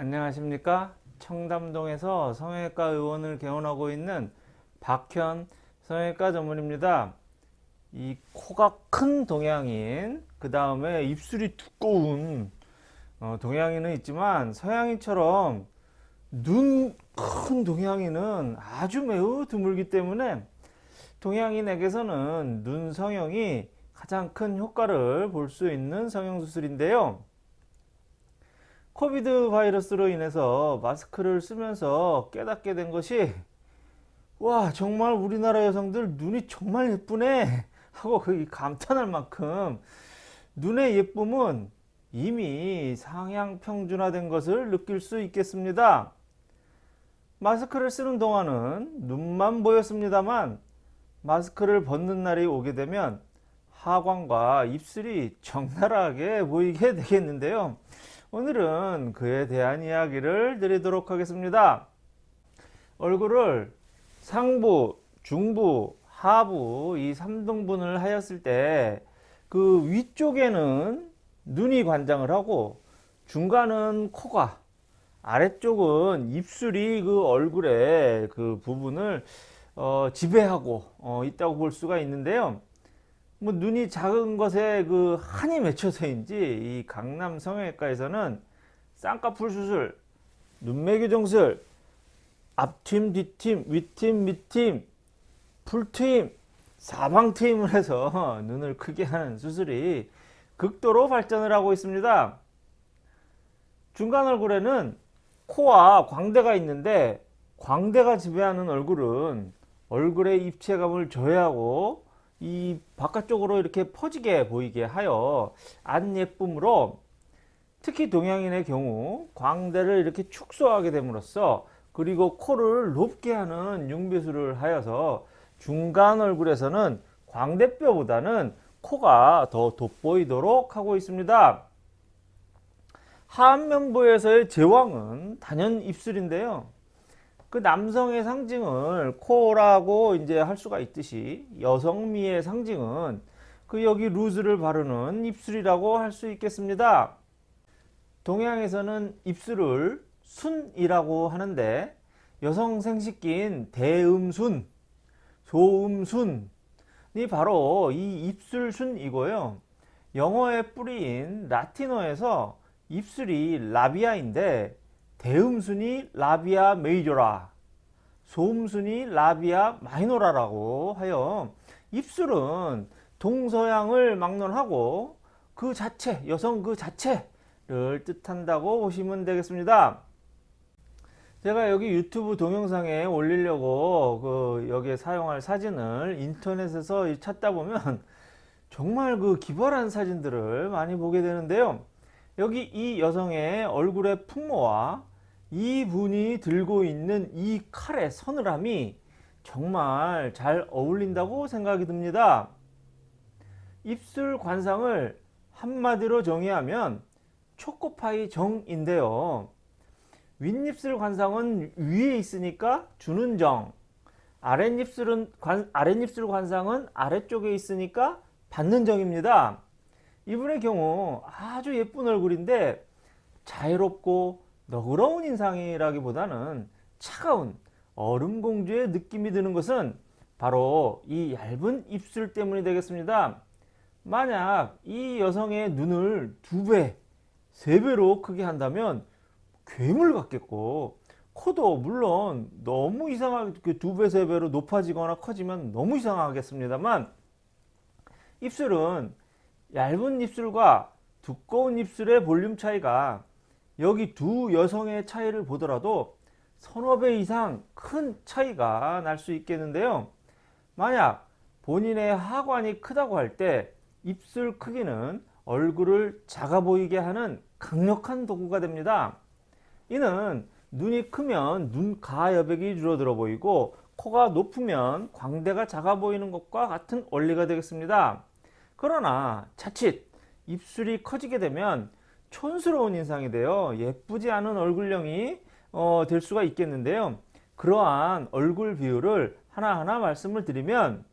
안녕하십니까? 청담동에서 성형외과 의원을 개원하고 있는 박현 성형외과 전문입니다. 이 코가 큰 동양인 그 다음에 입술이 두꺼운 어, 동양인은 있지만 서양인처럼 눈 큰 동양인은 아주 매우 드물기 때문에 동양인에게서는 눈 성형이 가장 큰 효과를 볼 수 있는 성형수술인데요 코비드 바이러스로 인해서 마스크를 쓰면서 깨닫게 된 것이 와 정말 우리나라 여성들 눈이 정말 예쁘네 하고 그 감탄할 만큼 눈의 예쁨은 이미 상향 평준화된 것을 느낄 수 있겠습니다. 마스크를 쓰는 동안은 눈만 보였습니다만 마스크를 벗는 날이 오게 되면 하관과 입술이 적나라하게 보이게 되겠는데요. 오늘은 그에 대한 이야기를 드리도록 하겠습니다. 얼굴을 상부, 중부, 하부 이 3등분을 하였을 때 그 위쪽에는 눈이 관장을 하고 중간은 코가 아래쪽은 입술이 그 얼굴의 그 부분을 어, 지배하고 어, 있다고 볼 수가 있는데요. 뭐 눈이 작은 것에 그 한이 맺혀서인지 이 강남 성형외과에서는 쌍꺼풀 수술, 눈매 교정술, 앞팀, 뒤팀, 윗팀, 밑팀, 풀트임, 사방트임을 해서 눈을 크게 하는 수술이 극도로 발전을 하고 있습니다. 중간 얼굴에는 코와 광대가 있는데 광대가 지배하는 얼굴은 얼굴의 입체감을 저해하고 이 바깥쪽으로 이렇게 퍼지게 보이게 하여 안 예쁨으로 특히 동양인의 경우 광대를 이렇게 축소하게 됨으로써 그리고 코를 높게 하는 융비술을 하여서 중간 얼굴에서는 광대뼈보다는 코가 더 돋보이도록 하고 있습니다. 하안면부에서의 제왕은 단연 입술인데요. 그 남성의 상징을 코라고 이제 할 수가 있듯이 여성미의 상징은 그 여기 루즈를 바르는 입술이라고 할 수 있겠습니다. 동양에서는 입술을 순이라고 하는데 여성 생식기인 대음순, 소음순이 바로 이 입술순이고요. 영어의 뿌리인 라틴어에서 입술이 라비아인데 대음순이 라비아 메이저라 소음순이 라비아 마이노라라고 하여 입술은 동서양을 막론하고 그 자체 여성 그 자체를 뜻한다고 보시면 되겠습니다. 제가 여기 유튜브 동영상에 올리려고 그 여기에 사용할 사진을 인터넷에서 찾다 보면 정말 그 기발한 사진들을 많이 보게 되는데요. 여기 이 여성의 얼굴의 풍모와 이분이 들고 있는 이 칼의 서늘함이 정말 잘 어울린다고 생각이 듭니다. 입술 관상을 한마디로 정의하면 초코파이 정인데요. 윗입술 관상은 위에 있으니까 주는 정 아랫입술은 관, 아랫입술 관상은 아래쪽에 있으니까 받는 정입니다. 이분의 경우 아주 예쁜 얼굴인데 자유롭고 너그러운 인상이라기보다는 차가운 얼음공주의 느낌이 드는 것은 바로 이 얇은 입술 때문이 되겠습니다. 만약 이 여성의 눈을 두 배, 세 배로 크게 한다면 괴물 같겠고 코도 물론 너무 이상하게 두 배, 세 배로 높아지거나 커지면 너무 이상하겠습니다만 입술은 얇은 입술과 두꺼운 입술의 볼륨 차이가 여기 두 여성의 차이를 보더라도 서너 배 이상 큰 차이가 날 수 있겠는데요. 만약 본인의 하관이 크다고 할 때 입술 크기는 얼굴을 작아 보이게 하는 강력한 도구가 됩니다. 이는 눈이 크면 눈가 여백이 줄어들어 보이고 코가 높으면 광대가 작아 보이는 것과 같은 원리가 되겠습니다. 그러나 자칫 입술이 커지게 되면 촌스러운 인상이 되어 예쁘지 않은 얼굴형이 어, 될 수가 있겠는데요. 그러한 얼굴 비율을 하나하나 말씀을 드리면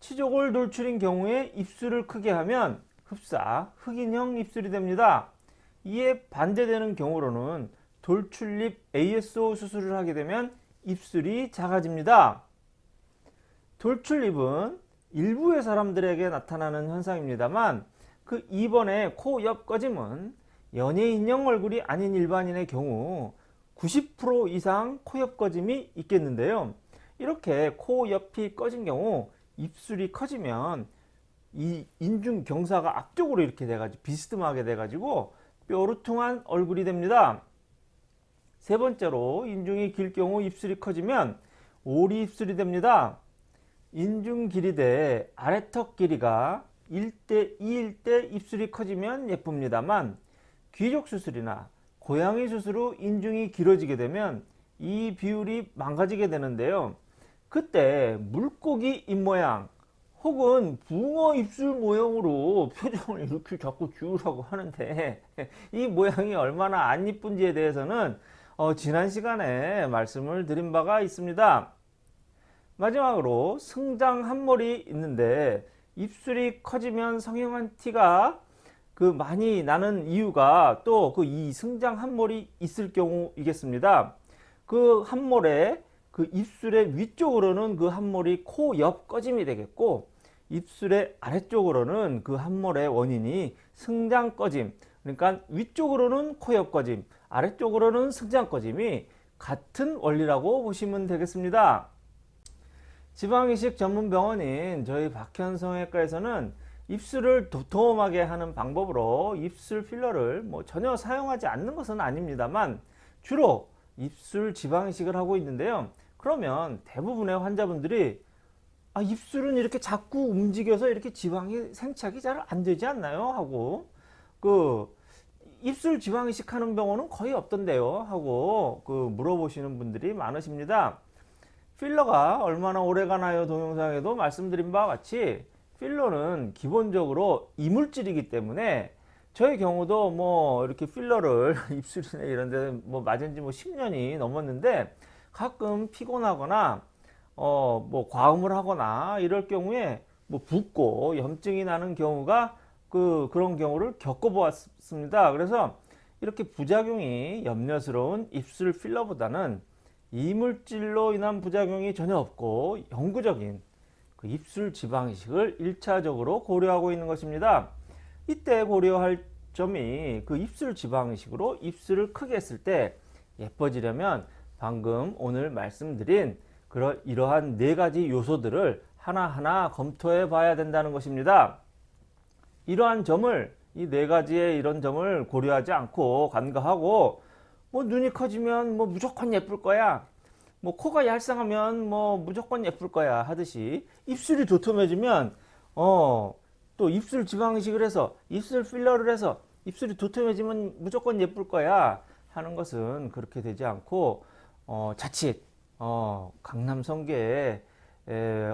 치조골 돌출인 경우에 입술을 크게 하면 흡사 흑인형 입술이 됩니다. 이에 반대되는 경우로는 돌출입 ASO 수술을 하게 되면 입술이 작아집니다. 돌출입은 일부의 사람들에게 나타나는 현상입니다만 그 2번의 코 옆 꺼짐은 연예인형 얼굴이 아닌 일반인의 경우 90% 이상 코 옆 꺼짐이 있겠는데요. 이렇게 코 옆이 꺼진 경우 입술이 커지면 이 인중 경사가 앞쪽으로 이렇게 돼가지고 비스듬하게 돼가지고 뾰루퉁한 얼굴이 됩니다. 세 번째로 인중이 길 경우 입술이 커지면 오리 입술이 됩니다. 인중 길이 대 아래턱 길이가 1대 2일 때 입술이 커지면 예쁩니다만 귀족 수술이나 고양이 수술 후 인중이 길어지게 되면 이 비율이 망가지게 되는데요. 그때 물고기 입모양 혹은 붕어 입술 모형으로 표정을 이렇게 자꾸 지으라고 하는데 이 모양이 얼마나 안 이쁜지에 대해서는 어, 지난 시간에 말씀을 드린 바가 있습니다. 마지막으로 승장 한 머리 있는데 입술이 커지면 성형한 티가 그 많이 나는 이유가 또 그 이 승장 한몰이 있을 경우이겠습니다. 그 한몰에 그 입술의 위쪽으로는 그 한몰이 코 옆 꺼짐이 되겠고 입술의 아래쪽으로는 그 한몰의 원인이 승장 꺼짐 그러니까 위쪽으로는 코 옆 꺼짐 아래쪽으로는 승장 꺼짐이 같은 원리라고 보시면 되겠습니다. 지방이식 전문 병원인 저희 박현성외과에서는 입술을 도톰하게 하는 방법으로 입술 필러를 뭐 전혀 사용하지 않는 것은 아닙니다만 주로 입술 지방이식을 하고 있는데요. 그러면 대부분의 환자분들이 아, 입술은 이렇게 자꾸 움직여서 이렇게 지방이 생착이 잘 안 되지 않나요? 하고 그 입술 지방이식 하는 병원은 거의 없던데요 하고 그 물어보시는 분들이 많으십니다. 필러가 얼마나 오래 가나요 동영상에도 말씀드린 바와 같이 필러는 기본적으로 이물질이기 때문에 저의 경우도 뭐 이렇게 필러를 입술이나 이런 데 뭐 맞은 지 뭐 10년이 넘었는데 가끔 피곤하거나 어 뭐 과음을 하거나 이럴 경우에 뭐 붓고 염증이 나는 경우가 그 그런 경우를 겪어 보았습니다. 그래서 이렇게 부작용이 염려스러운 입술 필러보다는 이물질로 인한 부작용이 전혀 없고 영구적인 그 입술 지방 이식을 1차적으로 고려하고 있는 것입니다. 이때 고려할 점이 그 입술 지방 이식으로 입술을 크게 했을 때 예뻐지려면 방금 오늘 말씀드린 그러, 이러한 네 가지 요소들을 하나하나 검토해 봐야 된다는 것입니다. 이러한 점을 이 네 가지의 이런 점을 고려하지 않고 간과하고 뭐 눈이 커지면 뭐 무조건 예쁠 거야. 뭐 코가 얄쌍하면 뭐 무조건 예쁠 거야 하듯이 입술이 도톰해지면 어 또 입술 지방 이식을 해서 입술 필러를 해서 입술이 도톰해지면 무조건 예쁠 거야 하는 것은 그렇게 되지 않고 어 자칫 어 강남 성계의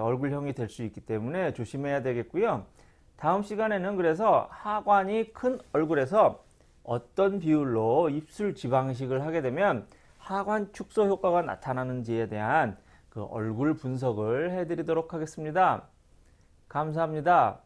얼굴형이 될 수 있기 때문에 조심해야 되겠고요. 다음 시간에는 그래서 하관이 큰 얼굴에서 어떤 비율로 입술 지방이식을 하게 되면 하관 축소 효과가 나타나는지에 대한 그 얼굴 분석을 해드리도록 하겠습니다. 감사합니다.